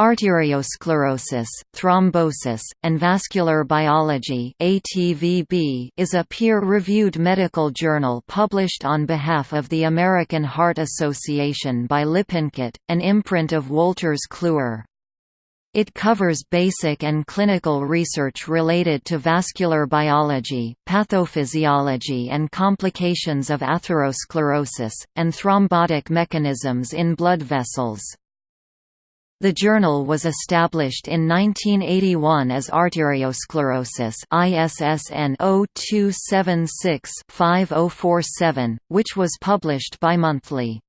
Arteriosclerosis, Thrombosis, and Vascular Biology is a peer-reviewed medical journal published on behalf of the American Heart Association by Lippincott, an imprint of Wolters Kluwer. It covers basic and clinical research related to vascular biology, pathophysiology and complications of atherosclerosis, and thrombotic mechanisms in blood vessels. The journal was established in 1981 as Arteriosclerosis ISSN 0276-5047, which was published bimonthly.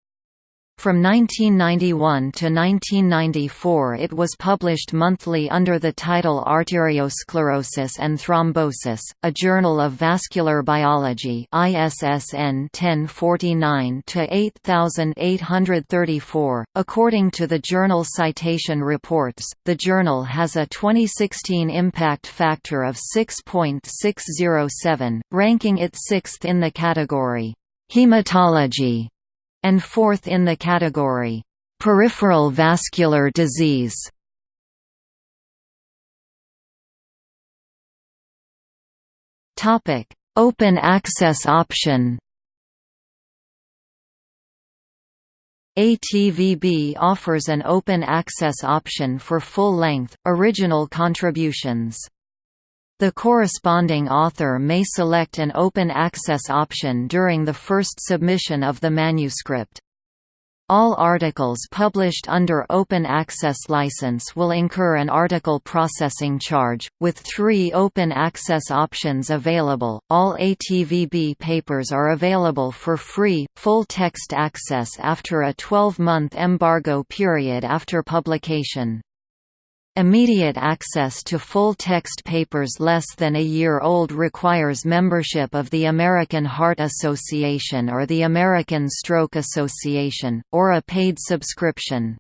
From 1991 to 1994 it was published monthly under the title Arteriosclerosis and Thrombosis, a journal of vascular biology ISSN 1049-8834. According to the Journal Citation Reports, the journal has a 2016 impact factor of 6.607, ranking it sixth in the category, Hematology and fourth in the category, "...peripheral vascular disease". Open access option ATVB offers an open access option for full-length, original contributions. The corresponding author may select an open access option during the first submission of the manuscript. All articles published under open access license will incur an article processing charge. With three open access options available, all ATVB papers are available for free, full text access after a 12 month embargo period after publication. Immediate access to full-text papers less than a year old requires membership of the American Heart Association or the American Stroke Association, or a paid subscription.